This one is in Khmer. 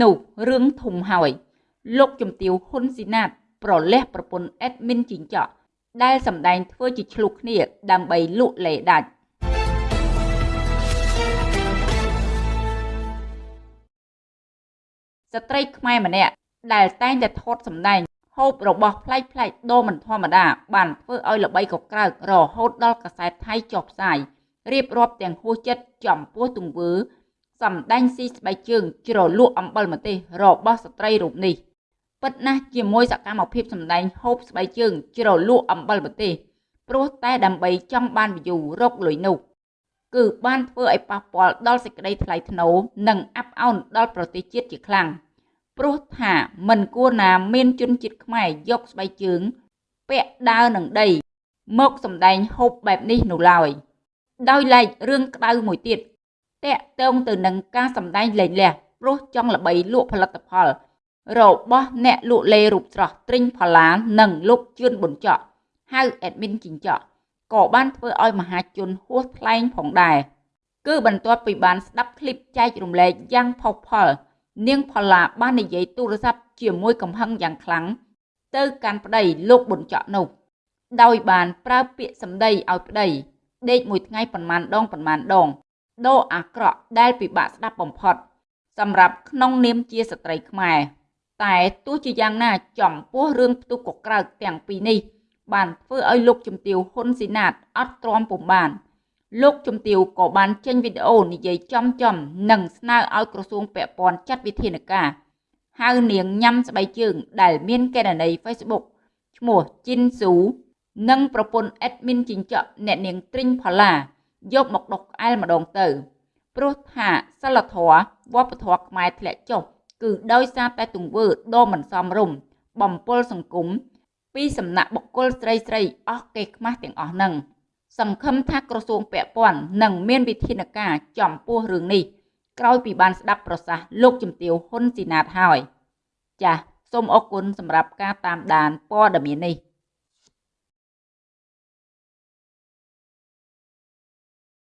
នោះរឿងធំហើយលោកជំទាវហ៊ុនស៊ីណាតប្រលះប្រពន្ធអេដមីនជីងចក់ដែលសម្ដែងធ្វើជាឆ្លុះគ្នាដើម្បីលក់លេដាច់ស្ត្រីខ្មែរម្នាក់ដែលតែងតែថតសម្ដែងហូបរបស់ប្លែកៗដូរមិនធម្មតាបានធ្វើឲ្យល្បីកក្រើករហូតដល់កាសែតថៃចុះផ្សាយរៀបរាប់ទាំងហួសចិត្តចំពោះទង្វើ សម្ដែងស៊ីស្បែកជើងជ្រលក់អំបិលម្ទេស របស់ស្ត្រីរូបនេះពិតណាស់ជាមួយសកម្មភាពសម្ដែងហូបស្បែកជើងជ្រលក់អំបិលម្ទេសព្រោះតែដើម្បីចង់បាន view រកលុយនោះគឺបានធ្វើឲ្យប៉ះពាល់ដល់សេចក្តីថ្លៃថ្នូរនិងអាប់អោនដល់ប្រទេសជាតិជាខ្លាំង។ព្រោះថាមិនគួរណាមានជនជាតិខ្មែរយកស្បែកជើង ពាក់ដើរនឹងដី មកសម្ដែងហូបបែបនេះនោះឡើយដោយឡែករឿងក្តៅមួយទៀត តកតងទៅនឹងការសម្ដែងលែងលះព្រោះចង់ល្បីលក់ផលិតផល របស់អ្នកលក់លេរូបស្រស់ទ្រិញផល្លានិងលោកជឿនប៊ុនចော့ហៅអេដមីនជីងចော့ក៏បានធ្វើឲ្យមហាជនហួសថ្លែងផងដែរគឺបន្ទាប់ពីបានស្ដាប់ឃ្លីបចែករំលែកយ៉ាងផុសផុលនាងផល្លាបាននិយាយទូរស័ព្ទជាមួយកំហឹងយ៉ាងខ្លាំងទៅកាន់ប្តីលោកប៊ុនចော့នោះដោយបានប្រើពាក្យសម្ដីឲ្យប្តីដេកមួយថ្ងៃប៉ុន្មានដងប៉ុន្មានដង ដោអាក្រក់ដែលពិបាកស្ដាប់បំផុត សម្រាប់ក្នុងនាមជាស្ត្រីខ្មែរតែទោះជាយ៉ាងណាចំពោះរឿងផ្ទុះកក្រើកទាំងពីរនេះ បានធ្វើឲ្យលោកជំទាវហ៊ុនស៊ីណាតអត់ទ្រាំពុំបាន លោកជំទាវក៏បានចេញវីដេអូនិយាយចំចំនិងស្នើឲ្យក្រសួងពាក់ព័ន្ធចាត់វិធានការហៅនាងញ៉ាំស្បែកជើងដែលមានកេណនី Facebook ឈ្មោះជីនស៊ូនិងប្រពន្ធអេដមីនជីងចក់អ្នកនាងទ្រិញផល្លា យកមកដុសក្អែលម្ដងទៅ ព្រោះថាសិលធម៌វប្បធម៌ខ្មែរធ្លាក់ចុះគឺដោយសារតែទង្វើដ៏មិនសមរម្យបំពុលសង្គមពីសំណាក់បុគ្គលស្រីស្រីអស់កេរខ្មាស់ទាំងអស់ហ្នឹងសង្ឃឹមថាក្រសួងពាក់ព័ន្ធនឹងមានវិធានការចំពោះរឿងនេះក្រោយពីបានស្ដាប់ប្រសាសន៍លោកជំទាវហ៊ុនស៊ីណាតហើយ ចាសសូមអរគុណសម្រាប់ការតាមដានព័ត៌មាននេះ